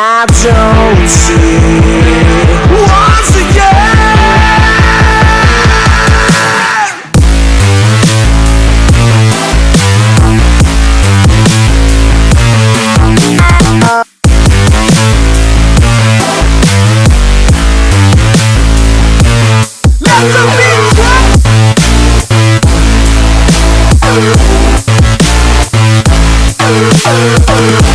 I don't see. Once again. Oh,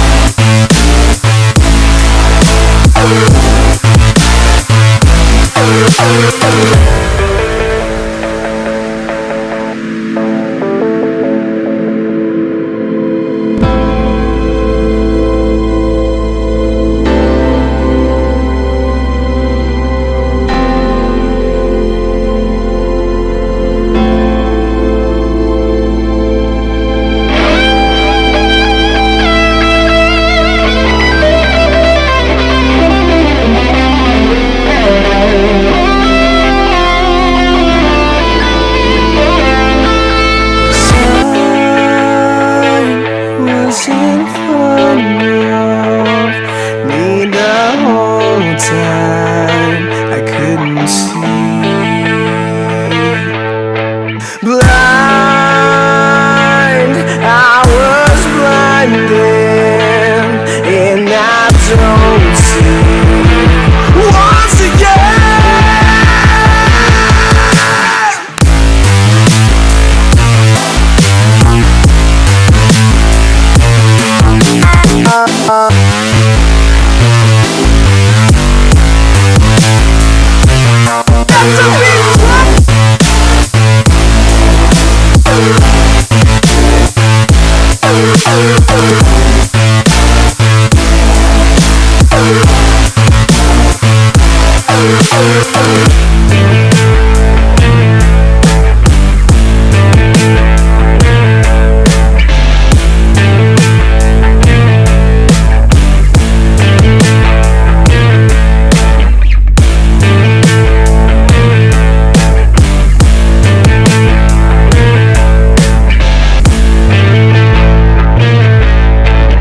uh, uh.